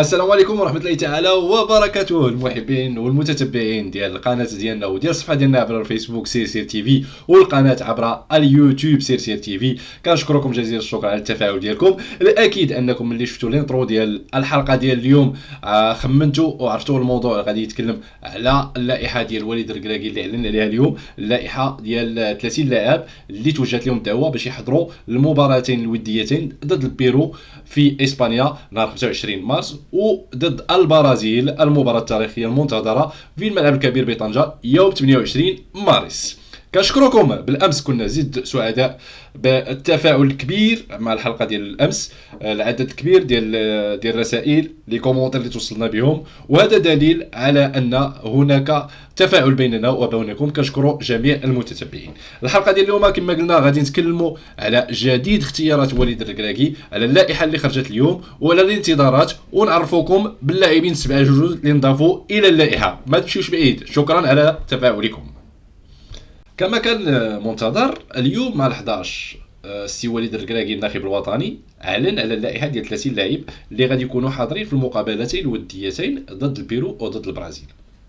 السلام عليكم ورحمة الله تعالى وبركاته المحبين والمتتبعين ديال القناة ديالنا وديال الصفحة ديالنا عبر الفيسبوك سير سير TV والقناة عبر اليوتيوب سير سير TV. كنشكركم جزيل الشكر على التفاعل ديالكم. الأكيد أنكم ملي شفتوا ال intro ديال الحلقة ديال اليوم آه، خمنتوا وعرفتوا الموضوع اللي غادي يتكلم على اللائحة ديال وليد الركراكي اللي أعلن عليها اليوم اللائحة ديال 30 لاعب اللي توجهت لهم الدعوه باش يحضروا المباراتين الوديتين ضد البيرو في إسبانيا نهار 25 مارس. وضد البرازيل المباراة التاريخية المنتظرة في الملعب الكبير بطنجة يوم 28 مارس. كنشكركم بالأمس كنا جد سعداء بالتفاعل الكبير مع الحلقة ديال الأمس العدد الكبير ديال ديال الرسائل les commentaires اللي توصلنا بهم. وهذا دليل على أن هناك تفاعل بيننا وبينكم. كنشكر جميع المتتبعين. الحلقة ديال اليوم كما قلنا غادي نتكلموا على جديد اختيارات وليد الركراكي على اللائحة اللي خرجت اليوم وعلى الانتظارات. ونعرفوكم باللاعبين سبعة جوج اللي انضافوا إلى اللائحة. ما تمشيوش بعيد. شكرا على تفاعلكم. كما كان منتظر اليوم مع 11 السي وليد الركراكي الناخب الوطني اعلن على اللائحة ديال 30 لاعب اللي غادي يكونوا حاضرين في المقابلتين الوديتين ضد البيرو وضد البرازيل.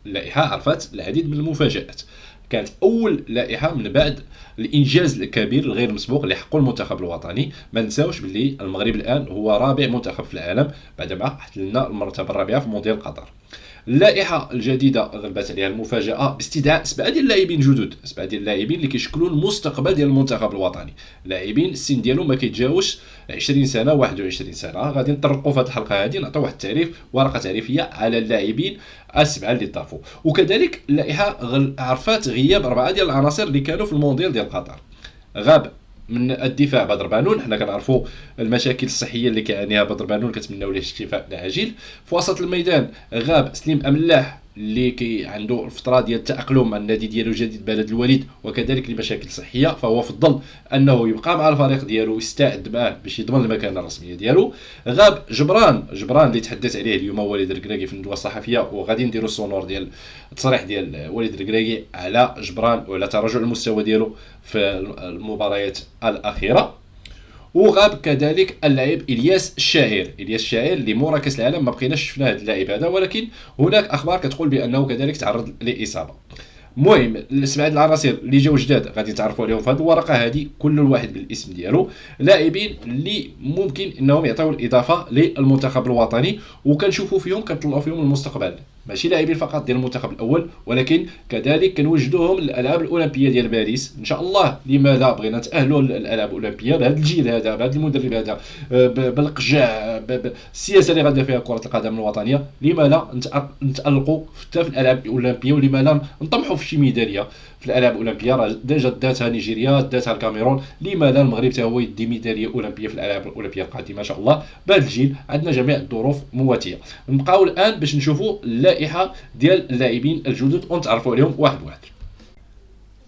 اللائحة عرفت العديد من المفاجآت. كانت أول لائحة من بعد الإنجاز الكبير الغير مسبوق اللي حقه المنتخب الوطني. ما نساوش باللي المغرب الآن هو رابع منتخب في العالم بعدما احتلنا المرتبة الرابعة في مونديال قطر. اللائحة الجديدة غلبت عليها المفاجأة باستدعاء سبعة ديال اللاعبين جدد سبعة ديال اللاعبين اللي كيشكلوا المستقبل ديال المنتخب الوطني. لاعبين السن ديالهم ما كيتجاوزش 20 سنة 21 سنة. غادي نطرقوا في هذه الحلقة هذه نعطيو واحد التعريف ورقة تعريفية على اللاعبين السبعة اللي ضافوا وكذلك اللائحة عرفات غياب أربعة ديال العناصر اللي كانوا في المونديال ديال قطر غاب من الدفاع بدر بانون. حنا كنعرفوا المشاكل الصحية اللي كيعانيها بدر بانون كنتمناو ليه الشفاء العاجل. في وسط الميدان غاب سليم أملاح اللي كي عنده الفترة ديال التأقلم مع النادي ديالو جديد بلد الوليد وكذلك لمشاكل صحيه فهو فضل أنه يبقى مع الفريق ديالو ويستعد معاه باش يضمن المكانة الرسمية ديالو. غاب جبران جبران اللي تحدث عليه اليوم وليد الركراكي في الندوة الصحفية وغادي نديروا السونور ديال التصريح ديال وليد الركراكي على جبران وعلى تراجع المستوى ديالو في المباريات الأخيرة. وغاب كذلك اللاعب إلياس الشاعر إلياس الشاعر اللي مورا كأس العالم ما بقيناش شفنا هذا اللاعب هذا ولكن هناك أخبار كتقول بأنه كذلك تعرض لإصابة. المهم السبعه العناصر اللي جاو جداد غادي تعرفوا عليهم في هذه الورقة هذه كل واحد بالاسم ديالو. لاعبين اللي ممكن إنهم يعطيو الإضافة للمنتخب الوطني وكنشوفوا فيهم كنطلعوا فيهم المستقبل ماشي لاعبين فقط ديال المنتخب الأول ولكن كذلك كنوجدوهم للألعاب الأولمبية ديال باريس. إن شاء الله لماذا بغينا نتاهلوا للألعاب الأولمبية بهذا الجيل هذا بهذا المدرب هذا بالقجع بالسياسة اللي غادي فيها كرة القدم الوطنية؟ لما لا نتألقوا حتى في الألعاب الأولمبية؟ ولما لا نطمحوا في شي ميدالية؟ في الألعاب الأولمبية راه ديجا داتها نيجيريا داتها الكاميرون. لما لا المغرب حتى هو يدي ميدالية أولمبية في الألعاب الأولمبية القادمة إن شاء الله. بهذا الجيل عندنا جميع الظروف مواتية. نبقاو الآن باش نشوفوا اللائحة ديال اللاعبين الجدد. ونتعرفوا عليهم واحد واحد.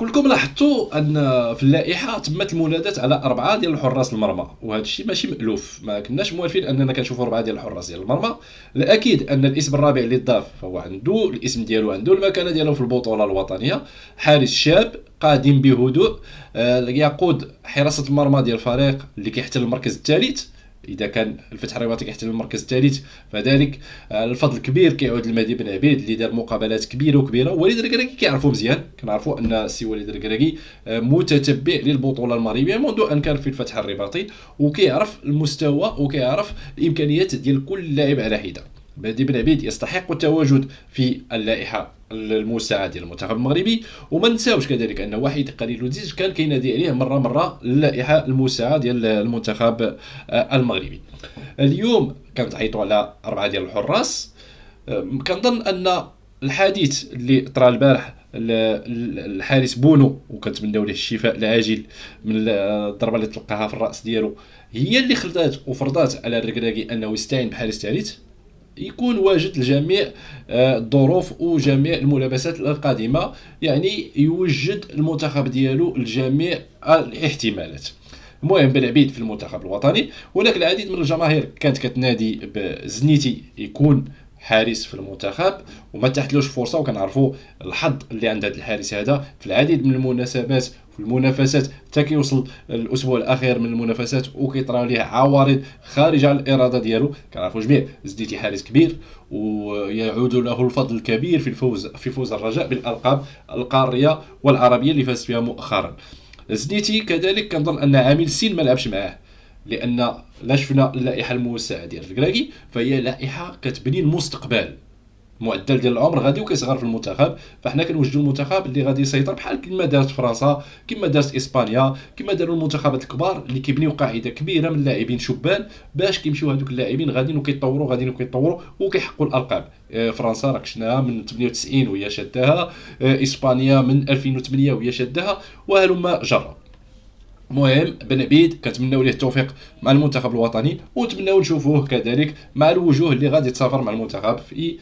كلكم لاحظتوا أن في اللائحة تمت المنادات على أربعة ديال الحراس المرمى وهذا الشيء ماشي مألوف. ما كناش موالفين أننا كنشوفوا أربعة ديال الحراس ديال المرمى. الأكيد أن الاسم الرابع اللي ضاف فهو عنده الاسم ديالو عنده المكانة ديالو في البطولة الوطنية. حارس شاب قادم بهدوء آه، يقود حراسة المرمى ديال الفريق اللي كيحتل المركز الثالث. إذا كان الفتح الرباطي كيحتل المركز الثالث فذلك الفضل الكبير كيعود لمهدي بن عبيد اللي دار مقابلات كبيرة وكبيرة. وليد الركراكي كيعرفوا مزيان كنعرفوا أن السي وليد الركراكي متتبع للبطولة المغربية منذ أن كان في الفتح الرباطي وكيعرف المستوى وكيعرف الإمكانيات ديال كل لاعب على حدة. مهدي بن عبيد يستحق التواجد في اللائحة. المساعد ديال المنتخب المغربي. وما نساوش كذلك أن وحيد قليل الزيج كان كينادي عليه مرة مرة اللائحة المساعد ديال المنتخب آه، المغربي. اليوم كنتعيطوا على أربعة ديال الحراس. آه، كنظن أن الحديث اللي طرا البارح الحارس بونو وكنتمناو ليه الشفاء العاجل من الضربة اللي تلقاها في الرأس ديالو هي اللي خلات وفرضات على الركراكي أنه يستعين بحارس ثالث. يكون واجد لجميع آه، الظروف وجميع الملابسات القادمه يعني يوجد المنتخب ديالو لجميع الاحتمالات. المهم بن عبيد في المنتخب الوطني هناك العديد من الجماهير كانت كتنادي بزنيتي يكون حارس في المنتخب وما تحتلوش فرصة وكنعرفوا الحظ اللي عند هذا الحارس هذا في العديد من المناسبات في المنافسات. حتى كيوصل الأسبوع الأخير من المنافسات وكيطراو ليه عوارض خارجه عن الإرادة ديالو. كنعرفوا جميع زديتي حارس كبير ويعود له الفضل الكبير في الفوز في فوز الرجاء بالألقاب القارية والعربية اللي فاز فيها مؤخرا. زديتي كذلك كنظن أن عامل سين ما لعبش معاه لأن لا شفنا اللائحة الموسعة ديال الكراكي فهي لائحة كتبني المستقبل. المعدل ديال العمر غادي وكيصغر في المنتخب فحنا كنوجدوا المنتخب اللي غادي يسيطر بحال كما دارت فرنسا كما دارت إسبانيا كما داروا المنتخبات الكبار اللي كيبنيو قاعدة كبيرة من اللاعبين شبان باش كيمشيو هذوك اللاعبين غاديين وكيطوروا غاديين وكيطوروا وكيحققوا الألقاب. آه، فرنسا راك شفناها من 98 وهي شداها آه، إسبانيا من 2008 وهي شداها وهلم جرا المهم بن عبيد كنتمناو ليه التوفيق مع المنتخب الوطني ونتمناو نشوفوه كذلك مع الوجوه اللي غادي تسافر مع المنتخب في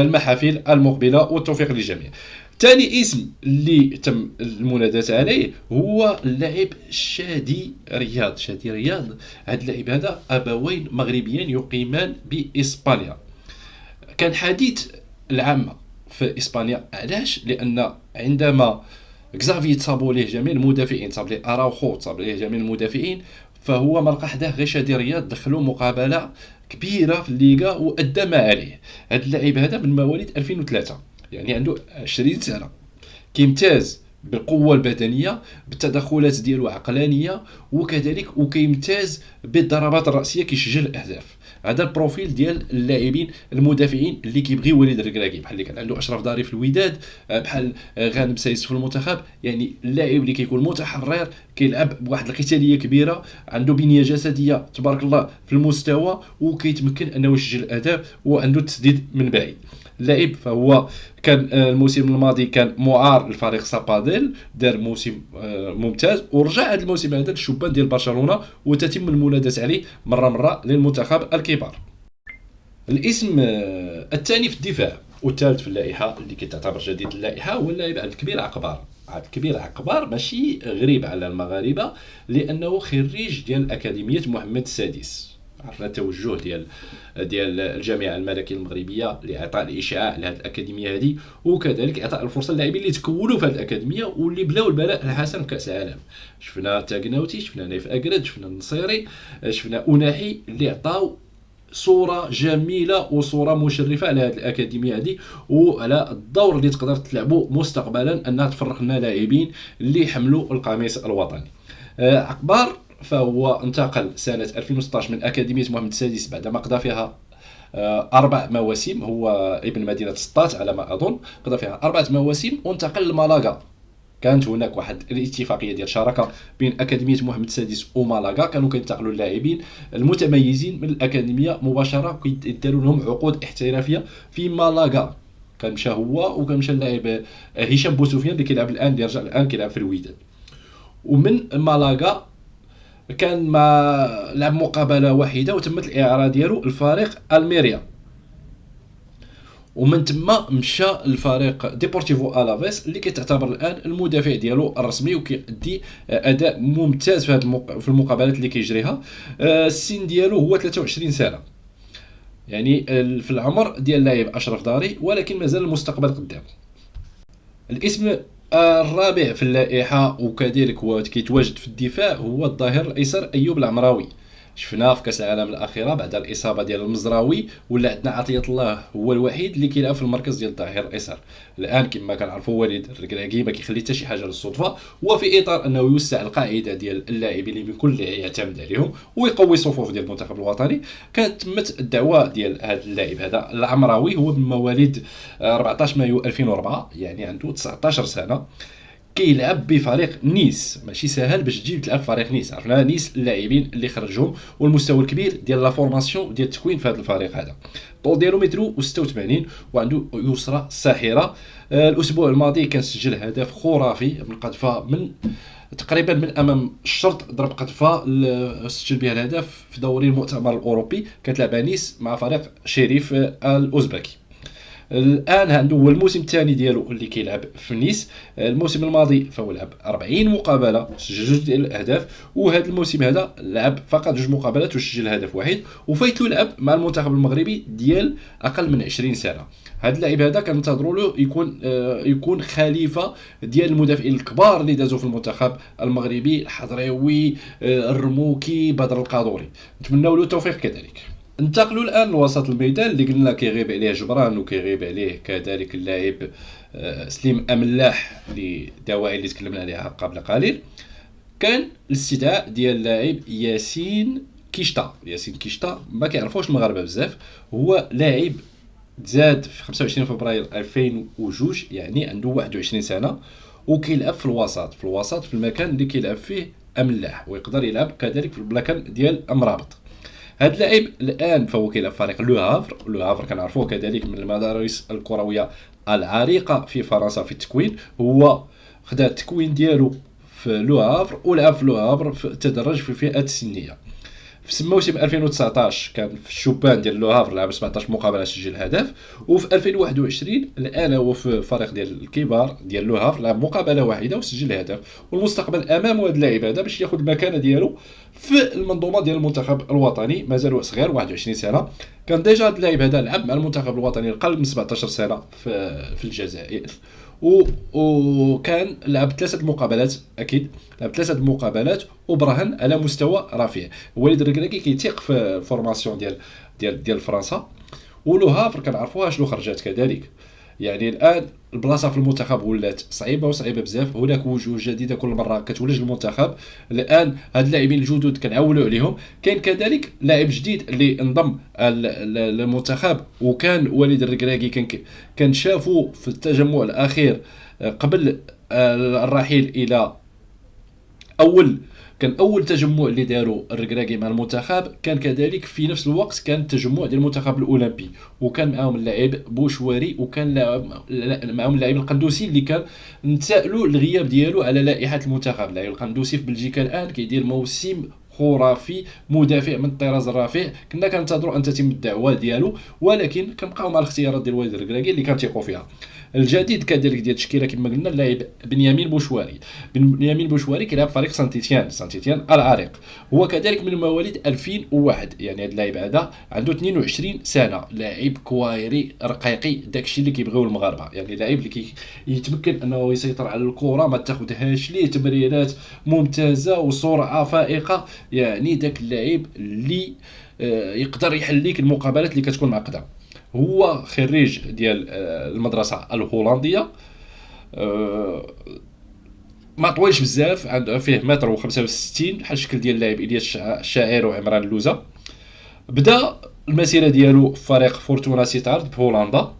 المحافل المقبلة والتوفيق للجميع. ثاني اسم اللي تم المناداة عليه هو اللاعب شادي رياض. شادي رياض هذا اللاعب هذا أبوين مغربيين يقيمان بإسبانيا. كان حديث العامه في إسبانيا. علاش؟ لأن عندما كزافي تصابوا ليه جميع المدافعين تصاب ليه أراوخو تصاب ليه جميع المدافعين فهو ما لقى حداه غير شادي رياض دخلوا مقابلة كبيرة في الليغا وأدى ما عليه. هذا اللاعب هذا من مواليد 2003 يعني عنده 20 سنة. كيمتاز بالقوة البدنية بالتدخلات ديالو عقلانية وكذلك وكيمتاز بالضربات الرأسية كيسجل الأهداف. هذا ال profil ديال اللاعبين المدافعين اللي كيبغي وليد الركراكي بحال اللي كان عنده أشرف داري في الوداد آه، بحال غانم سايس في المنتخب. يعني اللاعب اللي كيكون متحرر كيلعب بواحد القتالية كبيرة عنده بنية جسدية تبارك الله في المستوى وكيتمكن أنه يسجل الأهداف وعنده التسديد من بعيد. اللاعب فهو كان آه، الموسم الماضي كان معار لفريق ساباديل دار موسم آه، ممتاز ورجع هذا الموسم هذا للشبان ديال برشلونة وتتم المناداه عليه مرة مرة للمنتخب الكبار. الاسم آه، الثاني في الدفاع والثالث في اللائحة اللي كتعتبر جديد اللائحة هو اللاعب عبد الكبير عقبار. عبد الكبير عقبار ماشي غريب على المغاربة لأنه خريج ديال أكاديمية محمد السادس. عرفنا التوجه ديال ديال الجامعة الملكية المغربية لإعطاء الاشعاع لهذه الأكاديمية هذه وكذلك إعطاء الفرصة للاعبين اللي تكونوا في هذه الأكاديمية واللي بلاو البلاء الحسن كاس العالم. شفنا تاكناوتي شفنا نايف اكرد شفنا النصيري شفنا اناحي اللي عطاو صورة جميلة وصورة مشرفة على هذه الأكاديمية هذه وعلى الدور اللي تقدر تلعبوا مستقبلا أنها تفرق لنا لاعبين اللي يحملوا القميص الوطني. آه، عقبار فهو انتقل سنة 2016 من أكاديمية محمد السادس بعدما قضى فيها آه، أربع مواسم. هو ابن مدينة سطات على ما أظن. قضى فيها أربعة مواسم وانتقل لمالاغا. كانت هناك واحد الاتفاقية ديال شراكة بين أكاديمية محمد السادس ومالاغا. كانوا كينتقلوا اللاعبين المتميزين من الأكاديمية مباشرة. كيداروا لهم عقود احترافية في مالاغا. كان مشى هو وكان مشى اللاعب هشام بوسفيان اللي كيلعب الآن اللي رجع الآن كيلعب في الوداد ومن مالاغا كان ما لعب مقابلة واحدة وتمت الإعارة ديالو الفريق ألميريا. ومن تما مشى الفريق ديبورتيفو ألافيس اللي كتعتبر الآن المدافع ديالو الرسمي وكيأدي أداء ممتاز في هذه في المقابلات اللي كيجريها. آه، السن ديالو هو 23 سنة. يعني في العمر ديال اللاعب أشرف داري ولكن مازال المستقبل قدام. الاسم الرابع في اللائحة وكذلك هو كيتواجد في الدفاع هو الظهير الأيسر أيوب العمراوي. شفناه في كأس العالم الأخيرة بعد الإصابة ديال المزراوي ولا عندنا عطية الله هو الوحيد اللي كيلعب في المركز ديال الظهير الايسر الآن كما كنعرفوا وليد الركراكي ما كيخلي حتى شي حاجة للصدفة وفي إطار أنه يوسع القاعدة ديال اللاعبين اللي ممكن يعتمد عليهم ويقوي الصفوف ديال المنتخب الوطني. كانت تمت الدعوة ديال هذا اللاعب هذا العمراوي هو من مواليد 14 مايو 2004 يعني عنده 19 سنة. كيلعب بفريق نيس. ماشي سهل باش تجي تلعب فريق نيس. عرفنا؟ نيس اللاعبين اللي خرجهم والمستوى الكبير ديال la formation ديال التكوين في هذا الفريق هذا. طول ديالو مترو و86 وعنده يسرى ساحرة. آه الأسبوع الماضي كان سجل هدف خرافي من قذفة من تقريبا من أمام الشرط ضرب قذفة سجل بها الهدف في دوري المؤتمر الأوروبي. كتلعب نيس مع فريق شريف الأوزبكي. الآن عنده هو الموسم الثاني ديالو اللي كيلعب في نيس. الموسم الماضي فهو لعب 40 مقابلة سجل جوج ديال الأهداف وهذا الموسم هذا لعب فقط جوج مقابلات وسجل هدف واحد. وفايت له لعب مع المنتخب المغربي ديال أقل من 20 سنة. هذا اللاعب هذا كننتظروا له يكون آه يكون خليفة ديال المدافعين الكبار اللي دازوا في المنتخب المغربي الحضريوي آه الرموكي بدر القادوري. نتمنوا له التوفيق كذلك. انتقلوا الآن لوسط الميدان اللي قلنا كيغيب عليه جبران وكيغيب عليه كذلك اللاعب آه، سليم أملاح لدواعي اللي تكلمنا عليها قبل قليل. كان الاستدعاء ديال اللاعب ياسين كيشتا ياسين كيشتا ما كيعرفوش المغاربه بزاف. هو لاعب تزاد في 25 فبراير 2002 يعني عنده 21 سنة وكيلعب في الوسط. في الوسط في المكان اللي كيلعب فيه أملاح ويقدر يلعب كذلك في المكان ديال أمرابط. هذا اللاعب الآن فهو كيلعب فريق لو هافر. لو هافر كنعرفوه كذلك من المدارس الكروية العريقة في فرنسا في التكوين. هو خدا التكوين ديالو في لو هافر ولعب في لو هافر تدرج في الفئة السنية. في موسم 2019 كان في الشبان ديال لو هافر لعب 17 مقابلة سجل هدف وفي 2021 الآن هو في الفريق ديال الكبار ديال لو هافر لعب مقابلة واحدة وسجل هدف. والمستقبل أمام هذا اللاعب هذا باش ياخذ المكانة ديالو في المنظومة ديال المنتخب الوطني مازال صغير 21 سنة. كان déjà هذا اللاعب هذا لعب مع المنتخب الوطني الأقل من 17 سنة في, في الجزائر. وكان لعب ثلاثة مقابلات أكيد. لعب ثلاثة مقابلات وبرهن على مستوى رفيع. وليد الركراكي كيتيق في ال formation ديال ديال ديال فرنسا. ولو هافر كنعرفوها شنو خرجات كذلك. يعني الآن البلاصة في المنتخب ولات صعيبة وصعيبة بزاف. هناك وجوه جديدة كل مرة كتولج المنتخب. الآن هاد اللاعبين الجدد كنعولوا عليهم. كاين كذلك لاعب جديد اللي انضم للمنتخب وكان وليد الركراكي كان كان شافو في التجمع الأخير قبل آه، الرحيل إلى أول كان أول تجمع اللي داروا الركراكي مع المنتخب كان كذلك في نفس الوقت كان التجمع ديال المنتخب الأولمبي وكان معاهم اللاعب بوشواري وكان معاهم اللاعب القندوسي اللي كان نتسائلوا الغياب ديالو على لائحة المنتخب. اللاعب القندوسي في بلجيكا الآن كيدير موسم خرافي مدافع من الطراز الرفيع كنا كنتظروا أن تتم الدعوة ديالو ولكن كنبقاو مع الاختيارات ديال والد الكراكي اللي كنثيقوا فيها. الجديد كذلك ديال التشكيلة كما قلنا اللاعب بنيامين بوشواري. بنيامين بوشواري كيلعب فريق سانتيتيان. سانتيتيان العريق. هو كذلك من مواليد 2001 يعني هذا اللاعب هذا عنده 22 سنة. لاعب كوايري حقيقي. داكشي اللي كيبغيو المغاربة. يعني لاعب اللي كيتمكن أنه يسيطر على الكرة ما تاخذهاش ليه تمريرات ممتازة وسرعة فائقة. يعني داك اللاعب اللي آه، يقدر يحل لك المقابلات اللي كتكون معقدة. هو خريج ديال آه، المدرسة الهولندية. آه، ما طويلش بزاف عنده فيه متر و65 بحال الشكل ديال اللاعب إلياس الشاعر وعمران اللوزه بدأ المسيرة ديالو في فريق فورتونا سيتارد بهولندا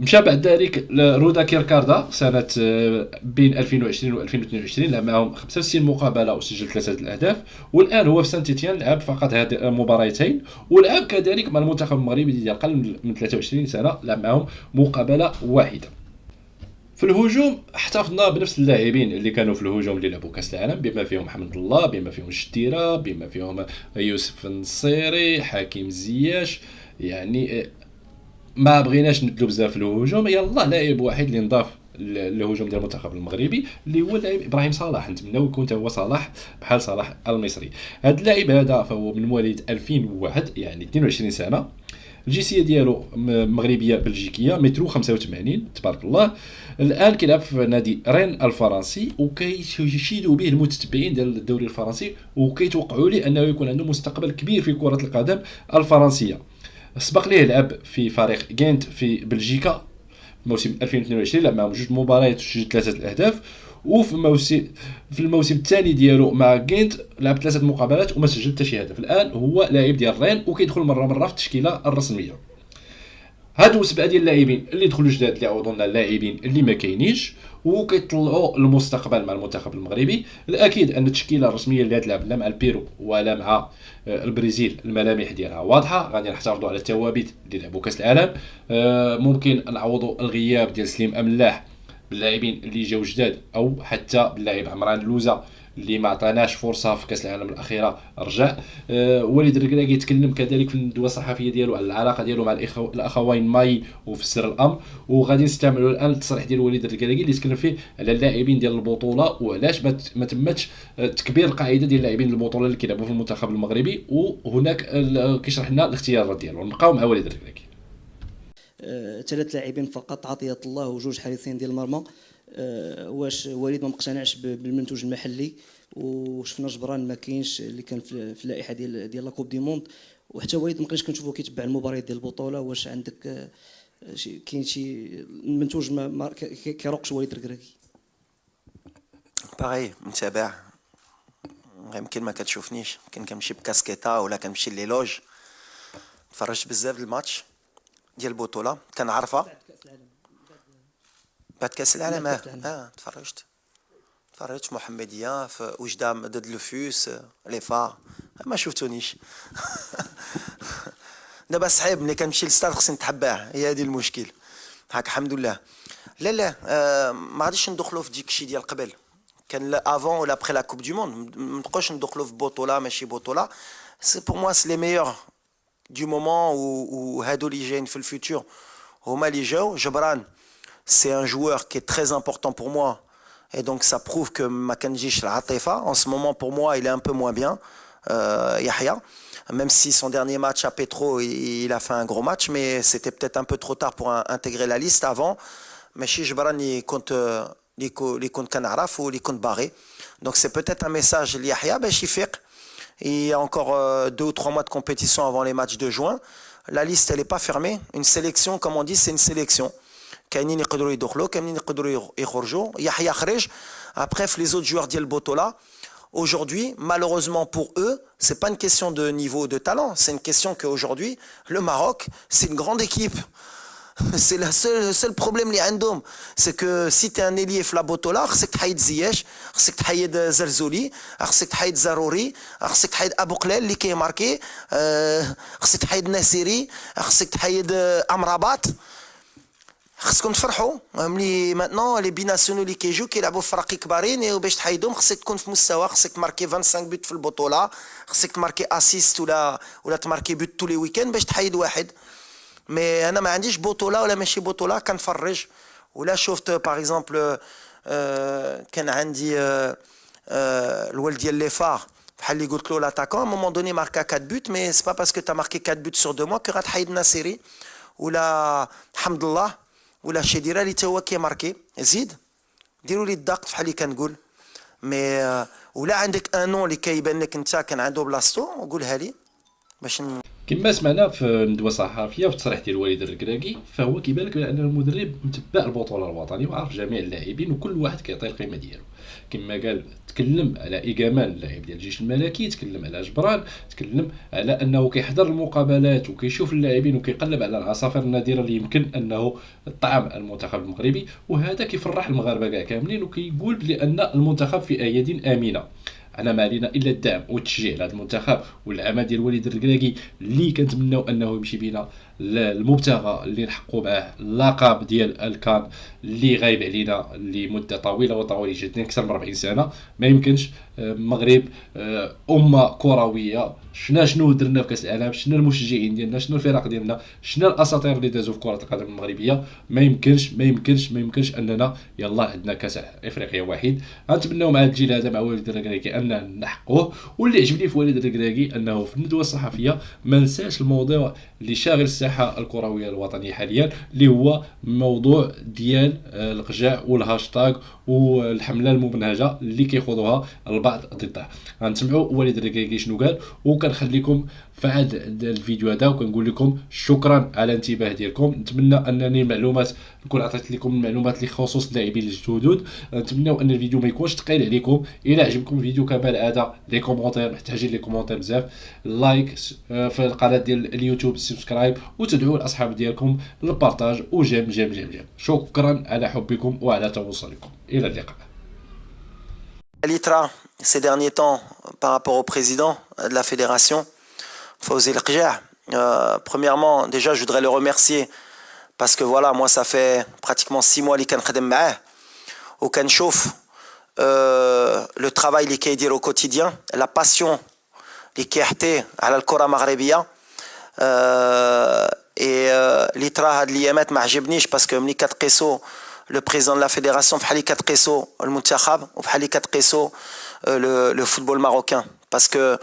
مشى بعد ذلك لرودا كيركراد سنة آه، بين 2020 و 2022 لعب معهم 65 مقابلة وسجل ثلاثة الأهداف. والآن هو في سانتيتيان لعب فقط هذه المباراتين ولعب كذلك مع المنتخب المغربي ديال أقل من 23 سنة لعب معهم مقابلة واحدة. في الهجوم احتفظنا بنفس اللاعبين اللي كانوا في الهجوم اللي لعبوا كأس العالم بما فيهم محمد الله بما فيهم الشتيره بما فيهم يوسف النصيري حكيم زياش يعني آه، ما بغيناش ندلو بزاف الهجوم يلا لاعب واحد اللي نضاف الهجوم ديال المنتخب المغربي اللي هو اللاعب إبراهيم صلاح. نتمناو يكون هو صلاح بحال صلاح المصري. هذا اللاعب هذا فهو من مواليد 2001 يعني 22 سنة. الجنسية ديالو مغربية بلجيكية مترو 85 تبارك الله. الآن كيلعب في نادي رين الفرنسي وكيشيدوا به المتتبعين ديال الدوري الفرنسي وكيتوقعوا لي أنه يكون عنده مستقبل كبير في كرة القدم الفرنسية. سبق ليه لعب في فريق جينت في بلجيكا موسم 2022 لعب معهم جوج مباريات وسجل ثلاثة الأهداف وفي الموسم في الموسم الثاني ديالو مع جينت لعب ثلاثة مقابلات وما سجل حتى شي هدف. الآن هو لاعب ديال رين وكيدخل مرة مرة في التشكيلة الرسمية. هادو سبعة ديال اللاعبين اللي دخلوا جداد اللي عوضوا اللاعبين اللي ما كاينينش وكيطلعوا المستقبل مع المنتخب المغربي. الأكيد أن التشكيلة الرسمية اللي غتلعب لا مع البيرو ولا مع آه، البرازيل الملامح ديالها واضحة. غادي نحتفظوا على الثوابت اللي لعبوا كأس العالم. آه، ممكن نعوضوا الغياب ديال سليم أملاح باللاعبين اللي جاو جداد أو حتى باللاعب عمران لوزا. اللي ما عطاناش فرصة في كأس العالم الأخيرة رجع. أه وليد الركراكي تكلم كذلك في الندوة الصحفية ديالو على العلاقة ديالو مع الأخوين ماي وفسر الأمر. وغادي نستعملوا الآن التصريح ديال وليد الركراكي اللي تكلم فيه على اللاعبين ديال البطولة وعلاش ما تمتش تكبير القاعدة ديال اللاعبين البطولة اللي كيلعبوا في المنتخب المغربي. وهناك كيشرح لنا الاختيارات ديالو نبقاو مع وليد الركراكي أه ثلاث لاعبين فقط. عطية الله وجوج حارسين ديال المرمى. واش وليد ما مقتنعش بالمنتوج المحلي وشفنا جبران ما كاينش اللي كان في اللائحة ديال ديال la Coupe du Monde وحتى وليد ما بقيناش كنشوفو كيتبع المباريات ديال البطولة واش عندك أه كاين شي المنتوج ما كيروقش وليد الركراكي باغي متابع. يمكن ما كتشوفنيش. يمكن كنمشي بكاسكيطه ولا كنمشي les loges تفرجت بزاف الماتش ديال البطولة. كنعرفها. بعد كاس العالم. آه آه تفرجت. تفرجت في محمديه في وجده ضد لوفوس les FAR ما شفتونيش. دابا صعيب ملي كنمشي للستاد خصني نتحباه. هي هذه المشكل. هاك الحمد لله. لا لا آه ما غاديش ندخلوا في ديك الشيء ديال قبل. كان avant ولا après la coupe du monde ما نبقاوش ندخلوا في بطولة ماشي بطولة. سي بور موا سي لي ميور دو مومون وهادو اللي جايين في الفيتور هما اللي جاو جبران. C'est un joueur qui est très important pour moi. Et donc ça prouve que Makanji Ratifa, en ce moment pour moi, il est un peu moins bien, euh, Yahya. Même si son dernier match à Petro, il, a fait un gros match, mais c'était peut-être un peu trop tard pour intégrer la liste avant. Mais chez Jibran, il compte les comptes Kanaraf ou les comptes barrés. Donc c'est peut-être un message Yahya, ben Il y a encore euh, deux ou trois mois de compétition avant les matchs de juin. La liste, elle n'est pas fermée. Une sélection, comme on dit, c'est une sélection. كاينين يقدروا يدخلوا كاينين يقدروا يخرجوا يحيى خرج après les autres joueurs ديال Botola Aujourd'hui, malheureusement pour eux, c'est pas une question de niveau de talent, c'est une question qu'aujourd'hui, le Maroc, c'est une grande équipe. C'est le seul, seul problème les عندهم c'est que si tu es un ailier في لابوتولا خصك تحيد زياش خصك تحيد زرزولي خصك تحيد زروري خصك تحيد ابو قلال اللي كيماركي خصك تحيد ناسيري خصك تحيد امرابات خصكم تفرحوا. ملي ماتنون لي بيناسيونو اللي كيجيو كيلعبوا في فرق كبارين وباش تحيدهم. خصك تكون في مستوى خصك تماركي 25 بوت في البطولة خصك تماركي اسيست ولا ولا تماركي بوت تو لي ويكاند باش تحيد واحد. mais أنا ما عنديش بطولة ولا ماشي بطولة كنفرج. ولا شفت par exemple كان عندي الولد ديال les FAR. بحال اللي قلت له l'attaquant à un moment donné ماركا 4 buts mais c'est pas parce que t'as marqué 4 buts sur deux mois que غتحيد ناصيري ولا حمد الله ولا شي ديرها لي تا هو كيماركي. زيد ديروا لي الدق بحال اللي كنقول. mais ولا عندك un nom اللي كيبان لك انت كان عنده بلاصتو قولها لي. باش كما سمعنا في الندوة الصحفية في التصريح ديال الوالد الركراكي فهو كيبان لك بأن المدرب متبع البطولة الوطنية وعارف جميع اللاعبين وكل واحد كيعطي القيمة ديالو. كما قال تكلم على ايغامان اللاعب ديال الجيش الملكي تكلم على جبران تكلم على أنه كيحضر المقابلات وكيشوف اللاعبين وكيقلب على العصافير النادرة اللي يمكن أنه طعم المنتخب المغربي. وهذا كيفرح المغاربة كاع كاملين وكيقول بأن المنتخب في اياد آمنة. أنا ما علينا إلا الدعم والتشجيع لهذا المنتخب والعمل ديال وليد الركراكي اللي كنتمناو أنه يمشي بينا المبتغى اللي نحققوا معاه اللقب ديال الكان اللي غايب علينا لمدة طويلة وطويله جدا أكثر من 40 سنة. ما يمكنش المغرب آه، أمة كروية. شنا شنو درنا في كأس العالم؟ شنا المشجعين ديالنا؟ شنا الفرق ديالنا؟ شنا الأساطير اللي دازوا في كرة القدم المغربية؟ ما يمكنش ما يمكنش ما يمكنش أننا يلا عندنا كأس إفريقيا واحد. غنتمناو مع الجيل هذا مع وليد الركراكي أن نحققوه واللي عجبني في وليد الركراكي أنه في الندوة الصحفية ما نساش الموضوع اللي شاغل الساحة الكروية الوطنية حاليا اللي هو موضوع ديال آه، القجاع والهاشتاغ والحملة الممنهجه اللي كيخوضوها البعض ضده غنسمعوا وليد الركراكي شنو قال وكنخليكم هذا الفيديو هذا وكنقول لكم شكرا على الانتباه ديالكم. نتمنى أنني المعلومات نكون عطيت لكم المعلومات اللي خصوص اللاعبين الجدد. نتمنى أن الفيديو ما يكونش ثقيل عليكم. إلى عجبكم الفيديو كما العاده les commentaires محتاجين les commentaires بزاف. like آه، في القناة ديال اليوتيوب subscribe وتدعوا الأصحاب ديالكم لل partage و j'aime j'aime j'aime j'aime. شكرا على حبكم وعلى تواصلكم إلى اللقاء. اللي طرا, ces derniers temps, par rapport au président de la fédération, Fawzi euh, premièrement, déjà, je voudrais le remercier parce que voilà, moi, ça fait pratiquement six mois qu'il au Kanchouf. لو ترافاي اللي كيدير au quotidien لا باسيون اللي كيحتي على الكره المغربيه اي اللي ترى هاد الايامات ما عجبنيش باسكو ملي كتقيسو لو بريزون لا فيدراسيون بحال اللي كتقيسو المنتخب وبحال اللي كتقيسو لو فوتبول ماروكان باسكو